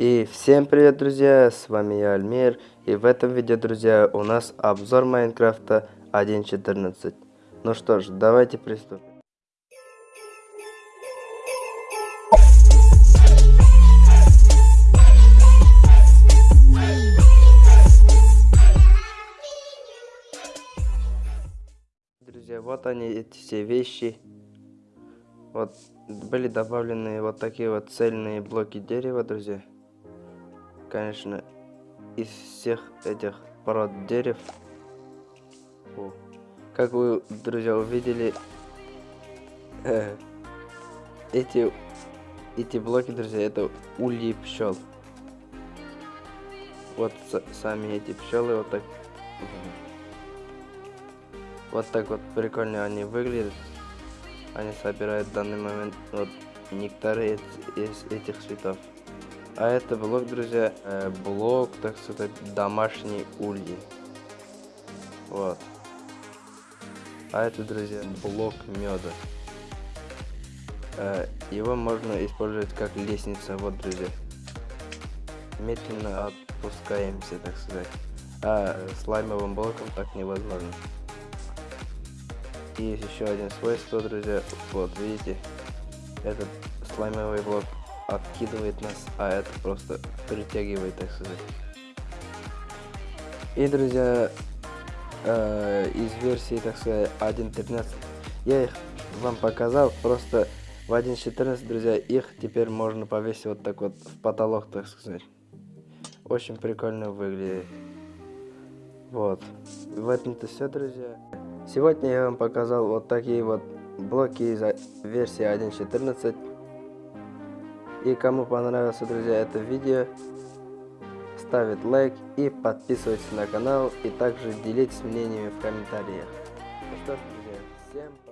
И всем привет, друзья, с вами я, Альмир, и в этом видео, друзья, у нас обзор Майнкрафта 1.14. Ну что ж, давайте приступим. Друзья, вот они, эти все вещи. Вот были добавлены вот такие вот цельные блоки дерева, друзья. Конечно, из всех этих пород дерев. О, как вы, друзья, увидели, э, эти, эти блоки, друзья, это ульи пчел. Вот сами эти пчелы вот так. Вот так вот прикольно они выглядят. Они собирают в данный момент вот нектары из, из этих цветов. А это блок, друзья, э, блок, так сказать, домашней ульи. Вот. А это, друзья, блок меда. Э, его можно использовать как лестница. Вот, друзья. Медленно опускаемся, так сказать. А слаймовым блоком так невозможно. И есть еще один свойство, друзья. Вот, видите, этот слаймовый блок откидывает нас, а это просто притягивает, так сказать. И, друзья, э, из версии, так сказать, 1.13 я их вам показал, просто в 1.14, друзья, их теперь можно повесить вот так вот в потолок, так сказать. Очень прикольно выглядит. Вот. В этом-то все, друзья. Сегодня я вам показал вот такие вот блоки из версии 1.14. И кому понравилось, друзья, это видео, ставит лайк и подписывайтесь на канал. И также делитесь мнениями в комментариях. Ну что ж, друзья, всем пока.